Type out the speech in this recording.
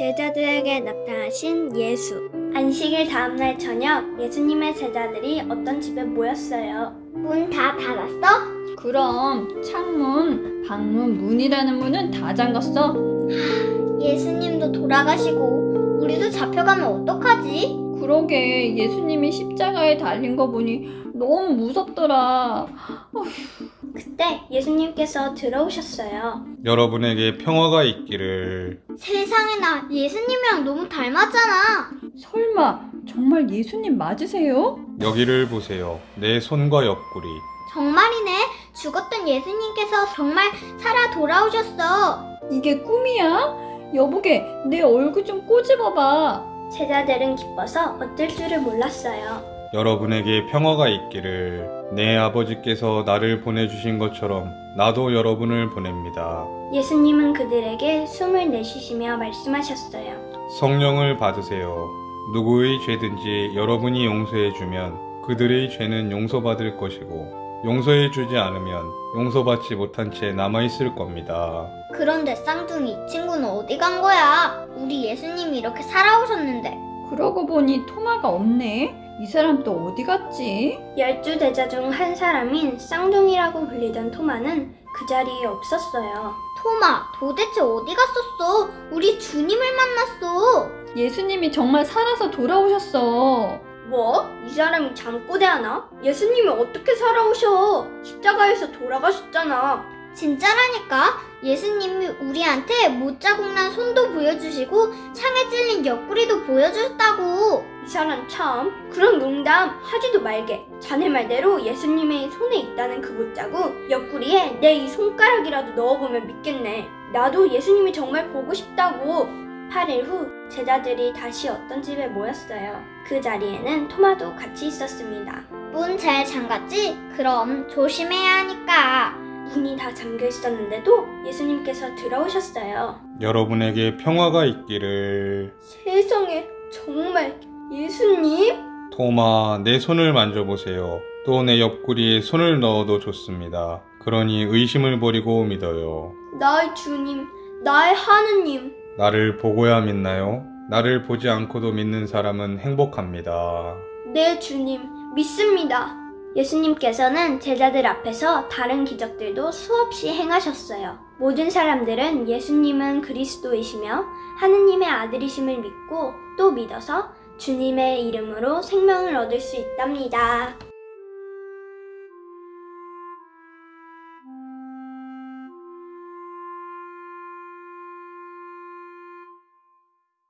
제자들에게 나타나신 예수. 안식일 다음날 저녁 예수님의 제자들이 어떤 집에 모였어요. 문 다 닫았어? 그럼 창문, 방문, 문이라는 문은 다 잠갔어. 예수님도 돌아가시고 우리도 잡혀가면 어떡하지? 그러게 예수님이 십자가에 달린 거 보니 너무 무섭더라. 그때 예수님께서 들어오셨어요. 여러분에게 평화가 있기를 세상에 나 예수님이랑 너무 닮았잖아. 설마 정말 예수님 맞으세요? 여기를 보세요. 내 손과 옆구리. 정말이네. 죽었던 예수님께서 정말 살아 돌아오셨어. 이게 꿈이야? 여보게 내 얼굴 좀 꼬집어봐. 제자들은 기뻐서 어쩔 줄을 몰랐어요. 여러분에게 평화가 있기를 내 아버지께서 나를 보내주신 것처럼 나도 여러분을 보냅니다. 예수님은 그들에게 숨을 내쉬시며 말씀하셨어요. 성령을 받으세요. 누구의 죄든지 여러분이 용서해주면 그들의 죄는 용서받을 것이고 용서해주지 않으면 용서받지 못한 채 남아있을 겁니다. 그런데 쌍둥이 이 친구는 어디 간 거야? 우리 예수님이 이렇게 살아오셨는데. 그러고 보니 토마가 없네. 이 사람 또 어디 갔지? 열두 대자 중 한 사람인 쌍둥이라고 불리던 토마는 그 자리에 없었어요. 토마, 도대체 어디 갔었어? 우리 주님을 만났어. 예수님이 정말 살아서 돌아오셨어. 뭐? 이 사람이 잠꼬대 하나? 예수님이 어떻게 살아오셔? 십자가에서 돌아가셨잖아. 진짜라니까 예수님이 우리한테 못자국난 손도 보여주시고 창에 찔린 옆구리도 보여주셨다고 이 사람 참. 그런 농담 하지도 말게. 자네 말대로 예수님의 손에 있다는 그 못자국 옆구리에 내 이 손가락이라도 넣어보면 믿겠네. 나도 예수님이 정말 보고 싶다고. 8일 후 제자들이 다시 어떤 집에 모였어요. 그 자리에는 토마도 같이 있었습니다. 문 잘 잠갔지? 그럼 조심해야 하니까 문이 다 잠겨 있었는데도 예수님께서 들어오셨어요. 여러분에게 평화가 있기를 세상에 정말 예수님? 토마 내 손을 만져보세요. 또 내 옆구리에 손을 넣어도 좋습니다. 그러니 의심을 버리고 믿어요. 나의 주님, 나의 하느님. 나를 보고야 믿나요? 나를 보지 않고도 믿는 사람은 행복합니다. 내 주님, 믿습니다. 예수님께서는 제자들 앞에서 다른 기적들도 수없이 행하셨어요. 모든 사람들은 예수님은 그리스도이시며 하느님의 아들이심을 믿고 또 믿어서 주님의 이름으로 생명을 얻을 수 있답니다.